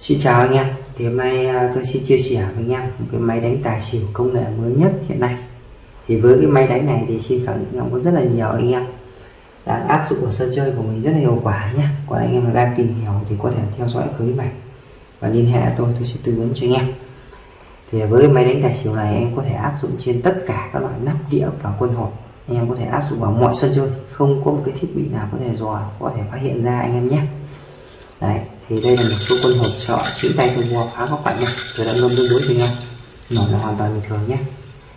Xin chào anh em. Thì hôm nay à, tôi xin chia sẻ với anh em một cái máy đánh tài xỉu công nghệ mới nhất hiện nay. Thì với cái máy đánh này thì xin khẳng định rằng có rất là nhiều anh em. Đã áp dụng ở sân chơi của mình rất là hiệu quả nhé. Còn anh em đang tìm hiểu thì có thể theo dõi clip này. Và liên hệ tôi tôi sẽ tư vấn cho anh em. Thì với máy đánh tài xỉu này em có thể áp dụng trên tất cả các loại nắp đĩa và quân hột. Anh em có thể áp dụng vào mọi sân chơi. Không có một cái thiết bị nào có thể dò, có thể phát hiện ra anh em nhé. Đấy thì đây là một số quân hộp trợ chữ tay tôi mua phá các bạn nhé. Tôi đã ngâm tương đối cho anh em là hoàn toàn bình thường nhé.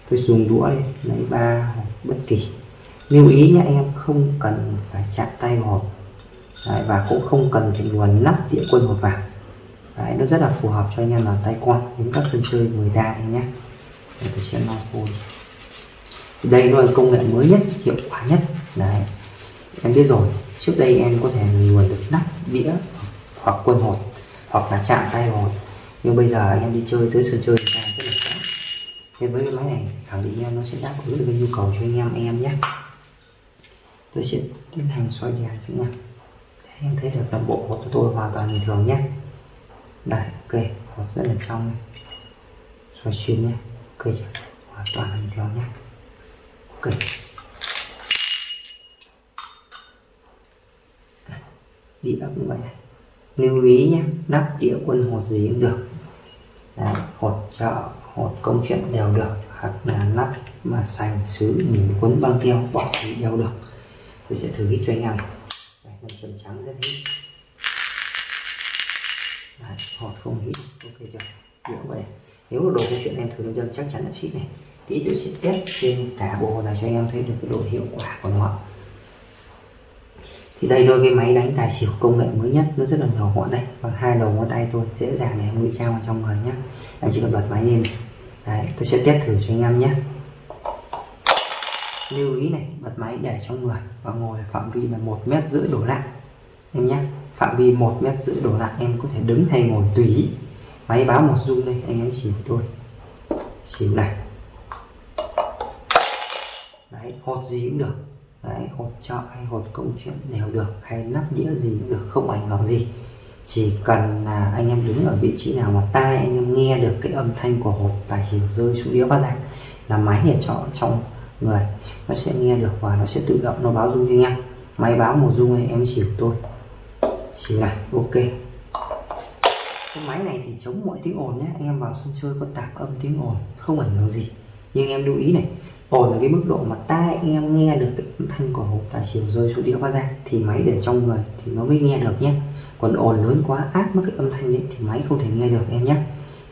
Tôi dùng đũa đi lấy ba hộp bất kỳ. Lưu ý nhé anh em không cần phải chạm tay vào hộp. Đấy, và cũng không cần phải luồn nắp đĩa quân hộp vào. Đấy, nó rất là phù hợp cho anh em là tay quan đến các sân chơi người ta anh nhé. Để tôi sẽ lau khô đi đây nó là công nghệ mới nhất hiệu quả nhất. Đấy em biết rồi. Trước đây em có thể luồn được nắp đĩa hoặc quân hột, hoặc là chạm tay hột. Nhưng bây giờ em đi chơi, tới sân chơi thì rất là khó. Nên với cái máy này, khẳng định em nó sẽ đáp ứng được cái nhu cầu cho anh em anh em nhé. Tôi sẽ tiến hành xoay đèn cho anh em. Để em thấy được toàn bộ hột của tôi hoàn toàn bình thường nhé. Đây ok hột rất là trong này. Xoay xuyên nhé. Ok chưa hoàn toàn bình thường nhé. Ok. Đi ấp như vậy này lưu ý nhé nắp đĩa quân hột gì cũng được. Đấy, hột chợ hột công chuyện đều được. Hoặc là nắp mà sành sứ mình quấn băng keo bỏ thì đều được. Tôi sẽ thử hít cho anh em. Đây, nó trầm trắng rất hít. Đấy, hột không hít. Ok chưa? Đĩa vậy. Nếu đồ công chuyện em thử nó dâm chắc chắn là xịt này. Tí tôi sẽ test trên cả bộ này cho anh em thấy được cái độ hiệu quả của nó thì đây đôi cái máy đánh tài xỉu công nghệ mới nhất, nó rất là nhỏ gọn đây bằng hai đầu ngón tay tôi dễ dàng để em ngụy trang vào trong người nhé em chỉ cần bật máy lên. Đấy, tôi sẽ test thử cho anh em nhé. Lưu ý này, bật máy để trong người và ngồi phạm vi là một mét rưỡi đổ lại. Em nhé, phạm vi một mét rưỡi đổ lại, em có thể đứng hay ngồi tùy máy báo một rung đây, anh em xỉu tôi. Xỉu này. Đấy hột gì cũng được đấy hột trợ hay hột công chuyện đều được, hay nắp đĩa gì cũng được, không ảnh hưởng gì. Chỉ cần là anh em đứng ở vị trí nào mà tai, anh em nghe được cái âm thanh của hột tài xỉu rơi xuống đĩa phát ra, là máy ở trong trong người. Nó sẽ nghe được và nó sẽ tự động, nó báo rung cho anh em. Máy báo một rung này em xỉu tôi. Xỉu này, ok. Cái máy này thì chống mọi tiếng ồn nhé. Anh em vào sân chơi có tạp âm tiếng ồn, không ảnh hưởng gì. Nhưng em lưu ý này ổn ở cái mức độ mà tai em nghe được âm thanh của hộp tài xỉu rơi xuống đĩa phát ra thì máy để trong người thì nó mới nghe được nhé còn ồn lớn quá ác mất cái âm thanh đấy thì máy không thể nghe được em nhé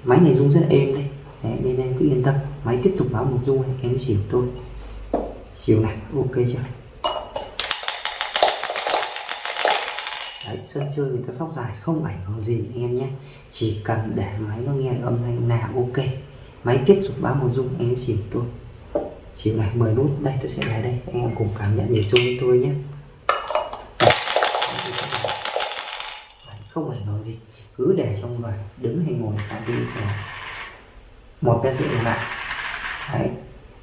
máy này rung rất êm đây đấy, nên em cứ yên tâm. Máy tiếp tục báo một rung này em xỉu tôi. Xỉu này ok chưa? Đấy sân chơi người ta sóc dài không ảnh hưởng gì anh em nhé chỉ cần để máy nó nghe được âm thanh nào ok. Máy tiếp tục báo một rung em xỉu tôi chỉ này 10 nút. Đây, tôi sẽ để đây. Anh em cùng cảm nhận nhịp chung với tôi nhé. Không ảnh hưởng gì. Cứ để trong người đứng hay ngồi cả đi là một cái sự lại đấy.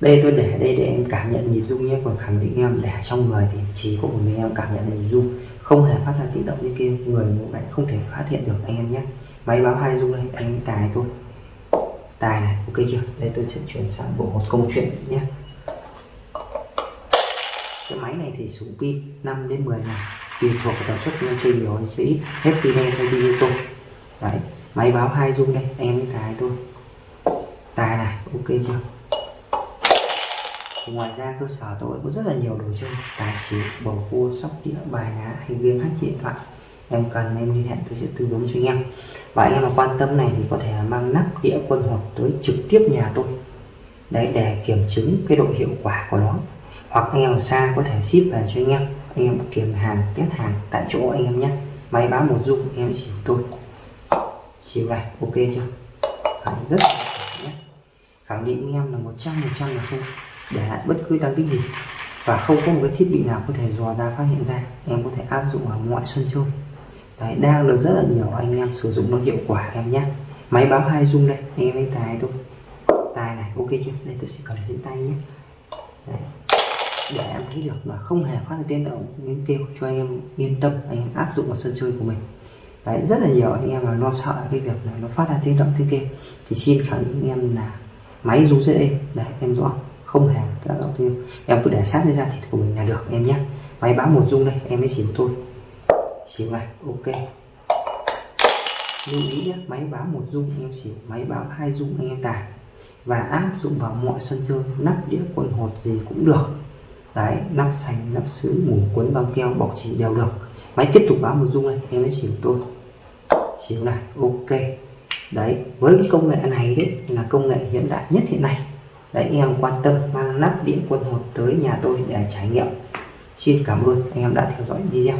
Đây, tôi để đây để em cảm nhận nhịp rung nhé. Còn khẳng định em để trong người thì chỉ có một mình em cảm nhận được nhịp rung. Không hề phát ra tiếng động như kia. Người ngủ lại không thể phát hiện được anh em nhé. Máy báo hai rung đây, anh tài tôi. Tài này, ok chưa? Đây, tôi sẽ chuyển sang bộ một công chuyện nhé cái máy này thì xuống pin 5 đến 10 ngày. Tùy thuộc vào tần suất nhân trình rồi sẽ ít. Hết pin đen hay pin tôi đấy, máy báo hai dung đây, em mới tài tôi tài này, ok chưa? Thì ngoài ra cơ sở tôi có rất là nhiều đồ chơi. Tài xỉu, bầu cua, sóc đĩa, bài lá hay game, phát điện thoại. Em cần em liên hệ, tôi sẽ tư vấn cho anh em. Và anh em mà quan tâm này thì có thể mang nắp đĩa quân hộp tới trực tiếp nhà tôi. Đấy, để kiểm chứng cái độ hiệu quả của nó hoặc anh em ở xa có thể ship về cho anh em. Anh em kiểm hàng test hàng tại chỗ anh em nhé. Máy báo một dung em xỉu tôi xỉu này ok chưa? Đấy, rất là nhé. Khẳng định anh em là một trăm phần trăm là không để lại bất cứ tăng tích gì. Và không có một cái thiết bị nào có thể dò ra phát hiện ra. Em có thể áp dụng ở mọi sân chơi. Đấy, đang được rất là nhiều anh em sử dụng nó hiệu quả em nhé. Máy báo hai dung đây anh em lấy tài thôi. Tài này ok chưa? Đây tôi sẽ cầm lên tay nhé. Đấy để em thấy được là không hề phát ra tiếng động tiếng kêu cho anh em yên tâm, anh em áp dụng vào sân chơi của mình. Đấy, rất là nhiều anh em là lo sợ cái việc là nó phát ra tiếng động, tiếng kêu. Thì xin khẳng định anh em là máy rung rất êm. Đấy, em rõ, không hề tác động kêu. Em cứ để sát lên da thịt của mình là được, em nhé. Máy báo một rung đây, em mới xỉu tôi xỉu này, ok. Lưu ý nhé, máy báo một rung, em xỉu máy báo hai rung, anh em tài và áp dụng vào mọi sân chơi, nắp đĩa, quần hột gì cũng được đấy, nắp sành nắp sứ ngủ cuốn băng keo, bọc chỉ đều được. Máy tiếp tục báo một dung này em mới xỉu tôi. Xỉu này, ok. Đấy, với cái công nghệ này đấy, là công nghệ hiện đại nhất hiện nay. Đấy, em quan tâm mang nắp điện quân hột tới nhà tôi để trải nghiệm. Xin cảm ơn anh em đã theo dõi video.